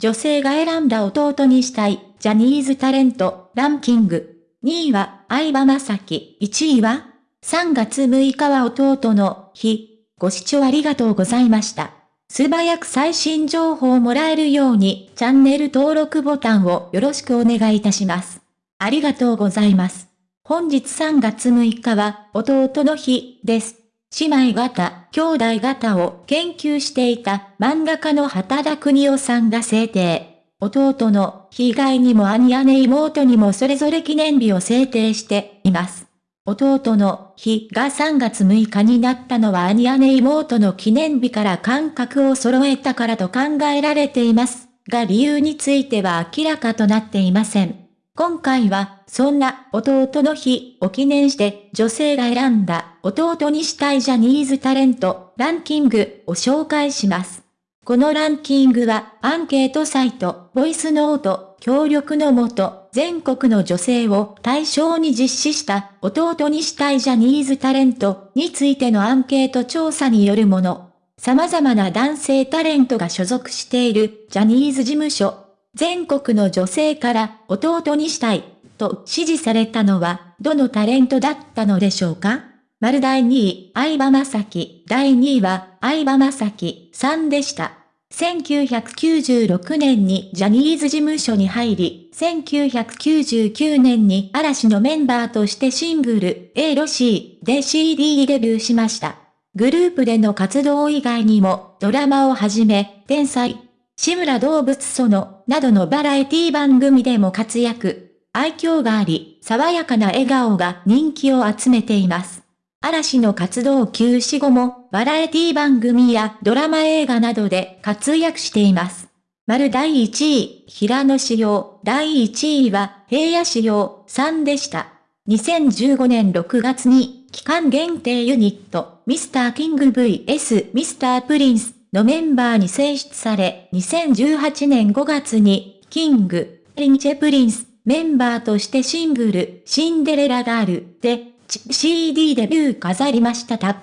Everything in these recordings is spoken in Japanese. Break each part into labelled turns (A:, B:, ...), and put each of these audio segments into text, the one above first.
A: 女性が選んだ弟にしたい、ジャニーズタレント、ランキング。2位は、相葉雅紀。1位は ?3 月6日は弟の日。ご視聴ありがとうございました。素早く最新情報をもらえるように、チャンネル登録ボタンをよろしくお願いいたします。ありがとうございます。本日3月6日は、弟の日です。姉妹型、兄弟型を研究していた漫画家の畑田邦夫さんが制定。弟の被害にも兄姉妹にもそれぞれ記念日を制定しています。弟の日が3月6日になったのは兄姉妹の記念日から感覚を揃えたからと考えられています。が理由については明らかとなっていません。今回は、そんな弟の日を記念して女性が選んだ弟にしたいジャニーズタレントランキングを紹介します。このランキングはアンケートサイトボイスノート協力のもと全国の女性を対象に実施した弟にしたいジャニーズタレントについてのアンケート調査によるもの。様々な男性タレントが所属しているジャニーズ事務所全国の女性から弟にしたいと指示されたのはどのタレントだったのでしょうか？丸第2位、相葉雅紀、第2位は相葉雅紀さんでした。1996年にジャニーズ事務所に入り、1999年に嵐のメンバーとしてシングル、A ロシーで CD デビューしました。グループでの活動以外にも、ドラマをはじめ、天才、志村動物園などのバラエティ番組でも活躍。愛嬌があり、爽やかな笑顔が人気を集めています。嵐の活動休止後も、バラエティ番組やドラマ映画などで活躍しています。丸第1位、平野志陽、第1位は平野志陽さんでした。2015年6月に、期間限定ユニット、ミスターキング VS ミスタープリンスのメンバーに選出され、2018年5月に、キングアンドプリンス、メンバーとしてシングル、シンデレラガールで、CD デビュー飾りましたた。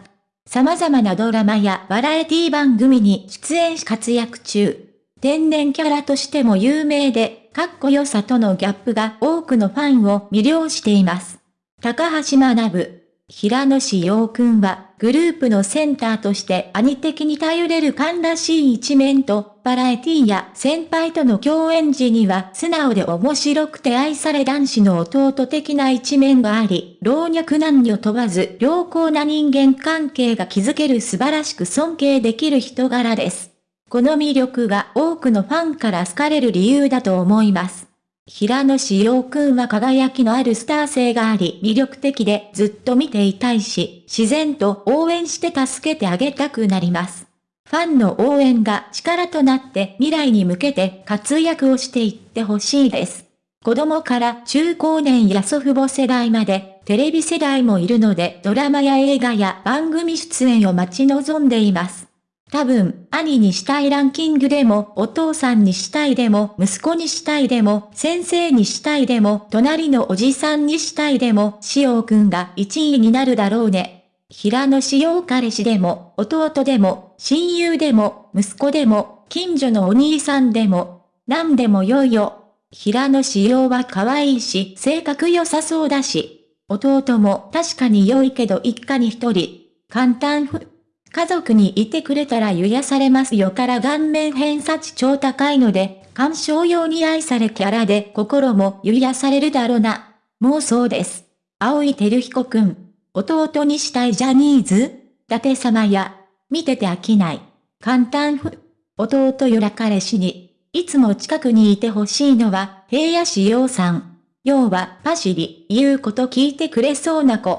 A: 様々なドラマやバラエティ番組に出演し活躍中。天然キャラとしても有名で、かっこよさとのギャップが多くのファンを魅了しています。高橋学、平野志陽くんは、グループのセンターとして兄的に頼れる勘らしい一面と、バラエティや先輩との共演時には素直で面白くて愛され男子の弟的な一面があり、老若男女問わず良好な人間関係が築ける素晴らしく尊敬できる人柄です。この魅力が多くのファンから好かれる理由だと思います。平野志陽くんは輝きのあるスター性があり魅力的でずっと見ていたいし、自然と応援して助けてあげたくなります。ファンの応援が力となって未来に向けて活躍をしていってほしいです。子供から中高年や祖父母世代まで、テレビ世代もいるのでドラマや映画や番組出演を待ち望んでいます。多分、兄にしたいランキングでも、お父さんにしたいでも、息子にしたいでも、先生にしたいでも、隣のおじさんにしたいでも、しおくんが1位になるだろうね。平野しお彼氏でも、弟でも、親友でも、息子でも、近所のお兄さんでも、何でもよいよ。平野しおは可愛いし、性格良さそうだし。弟も確かに良いけど一家に一人。簡単ふ。家族にいてくれたら癒されますよから顔面偏差値超高いので、鑑賞用に愛されキャラで心も癒されるだろうな。もうそうです。青井照彦くん。弟にしたいジャニーズ伊達様や、見てて飽きない。簡単ふ。弟よら彼氏に、いつも近くにいてほしいのは、平野志陽さん。要は、パシリ、言うこと聞いてくれそうな子。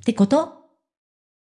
A: ってこと？